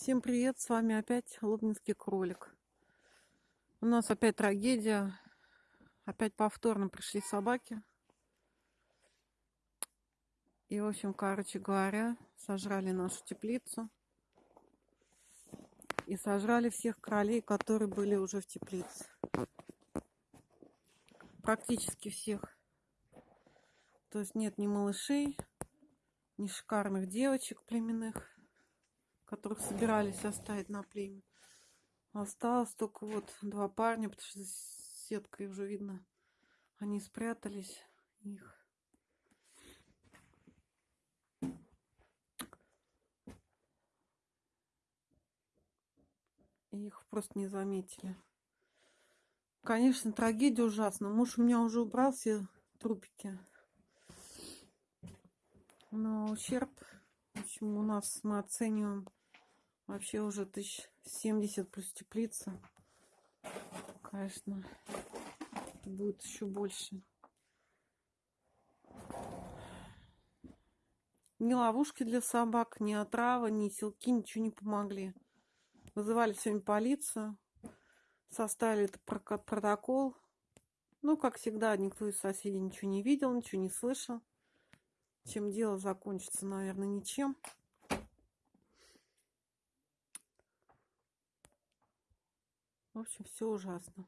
Всем привет, с вами опять Лобнинский кролик. У нас опять трагедия. Опять повторно пришли собаки. И, в общем, короче говоря, сожрали нашу теплицу. И сожрали всех кролей, которые были уже в теплице. Практически всех. То есть нет ни малышей, ни шикарных девочек племенных которых собирались оставить на племя. Осталось только вот два парня, потому что сеткой уже видно, они спрятались. Их. Их просто не заметили. Конечно, трагедия ужасна. Муж у меня уже убрал все трупики. Но ущерб, в общем, у нас мы оцениваем Вообще уже тысяч семьдесят плюс теплица. Конечно, будет еще больше. Ни ловушки для собак, ни отрава, ни селки, ничего не помогли. Вызывали сегодня полицию, составили этот протокол. Ну, как всегда, никто из соседей ничего не видел, ничего не слышал. Чем дело закончится, наверное, ничем. В общем, все ужасно.